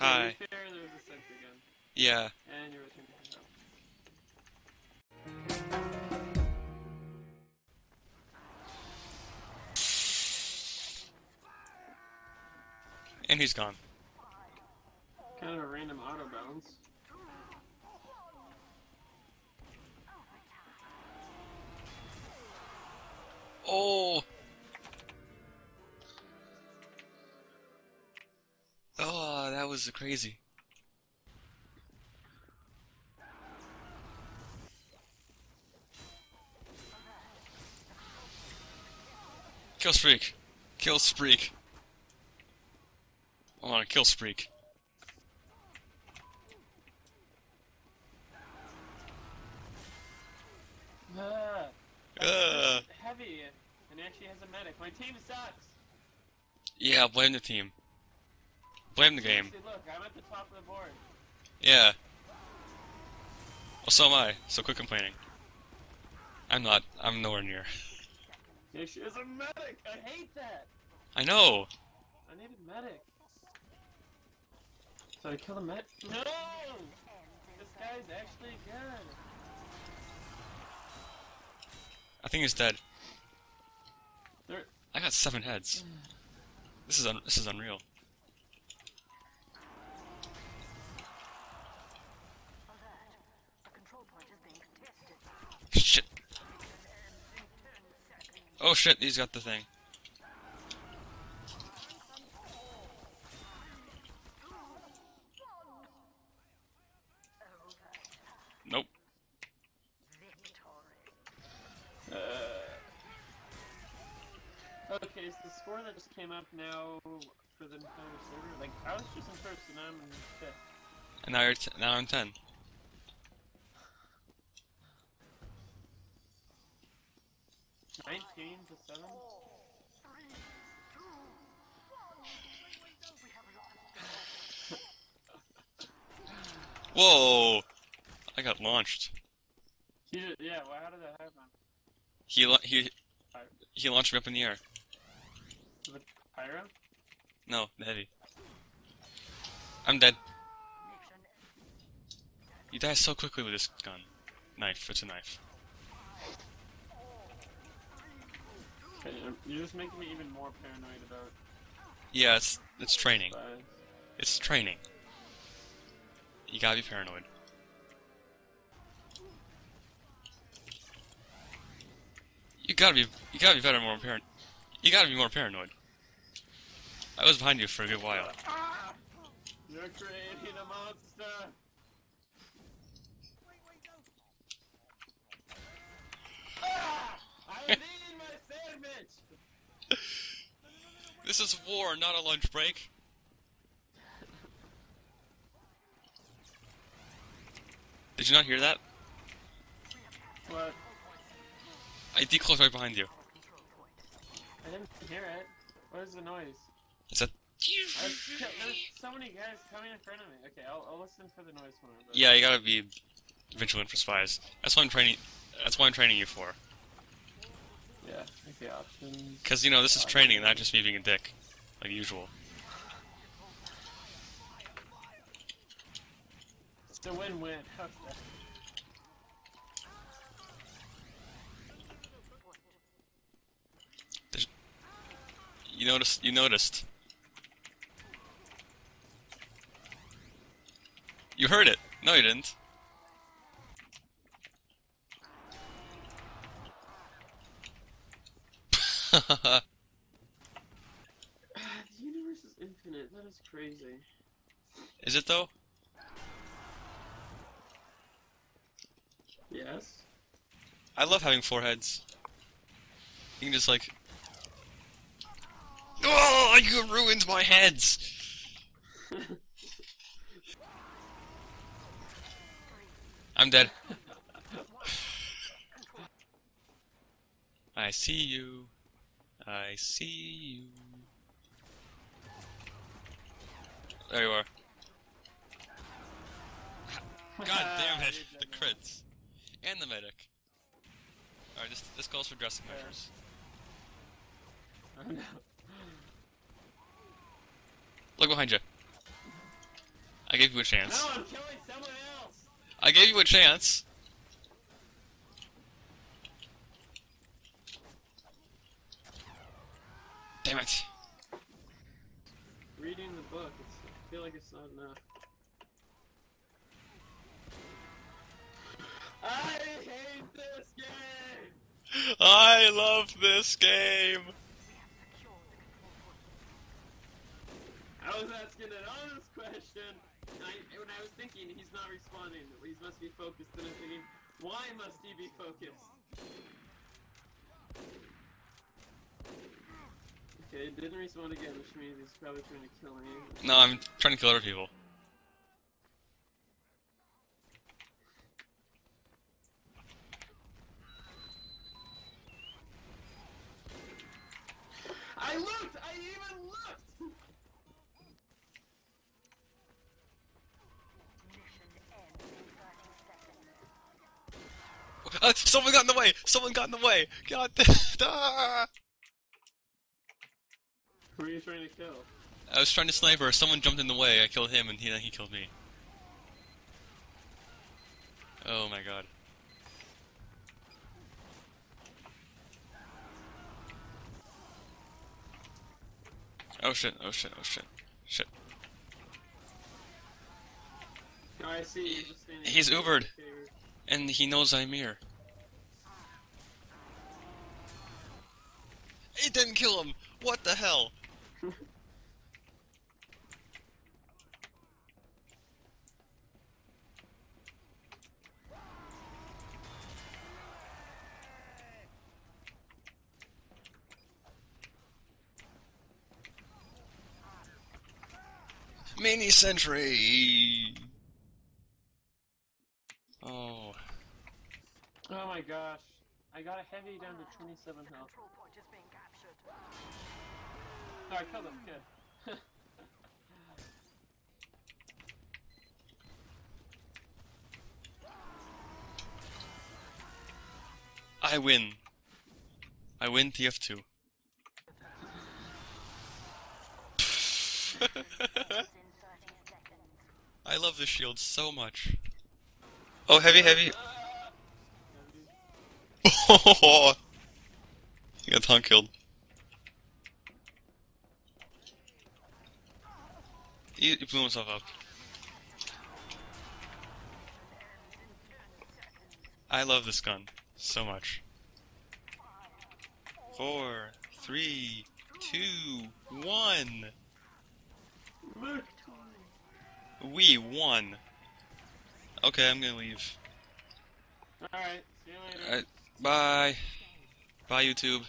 Hi. To be fair, there a sentry gun. Yeah. And you're returning to. And he's gone. Kind of a random autobalance. Oh! Was crazy. Kill streak. Kill streak. I want to kill streak. Ah, Uh, heavy, and actually has a medic. My team sucks. yeah, blame the team. Blame the game. Seriously, look, I'm at the top of the board. Yeah. Well, so am I, so quit complaining. I'm not. I'm nowhere near. Yeah, she is a medic. I hate that. I know! I need a medic. So I kill a medic. No! This guy's actually good. I think he's dead. There. I got seven heads. This is un this is unreal. Shit. Oh shit, he's got the thing. Nope. Uh, okay, is the score that just came up now for the entire server? Like, I was just in first and I'm in fifth. And now you're t now I'm ten. Nineteen to seven. Whoa! I got launched. He did- yeah, well, how did that happen? He he he launched me up in the air. The pyro? No, the heavy. I'm dead. You die so quickly with this gun. Knife, it's a knife. Okay, um, you're just making me even more paranoid about Yeah, it's it's training. spies. It's training. You gotta be paranoid. You gotta be you gotta be better more paranoid. You gotta be more paranoid. I was behind you for a good while. You're creating a monster! I need This is war, not a lunch break. Did you not hear that? What? I decloaked right behind you. I didn't hear it. What is the noise? It's a. There's, there's so many guys coming in front of me. Okay, I'll, I'll listen for the noise more. But... Yeah, you gotta be vigilant for spies. That's what I'm training. That's what I'm training you for. Yeah, okay, options. Cause you know this is training, not just me being a dick, like usual. It's a win-win. You noticed. You noticed. You heard it. No, you didn't. The universe is infinite. That is crazy. is it though? Yes. I love having four heads. You can just like. Oh, you ruined my heads! I'm dead. I see you. I see you. There you are. God damn it! The crits. And the medic. Alright, this, this calls for dressing Fair. measures. Oh no. Look behind you. I gave you a chance. No, I'm killing someone else! I gave you a chance. Damn it. Reading the book, it's, I feel like it's not enough. I hate this game! I love this game. I was asking an honest question, I, when I was thinking he's not responding, he must be focused, and I'm thinking, why must he be focused? Okay, it didn't respond again, which means he's probably trying to kill me. No, I'm trying to kill other people. I looked! I even looked! Uh, someone got in the way! Someone got in the way! God ah! Who are you trying to kill? I was trying to sniper, someone jumped in the way, I killed him, and he, he killed me. Oh my god. Oh shit, oh shit, oh shit. Shit. Oh, I see you just He's. Ubered. And he knows I'm here. It didn't kill him! What the hell? Mini sentry! Oh. Oh my gosh. I got a heavy down to 27 health. I killed him, good. I win. I win TF2. In 30 seconds. I love this shield so much. Oh, heavy, heavy. Ah! he got taunt killed. He, he blew himself up. I love this gun so much. Four, three, two, one. We won. Okay, I'm gonna leave. Alright, see you later. Alright, bye. Bye, YouTube.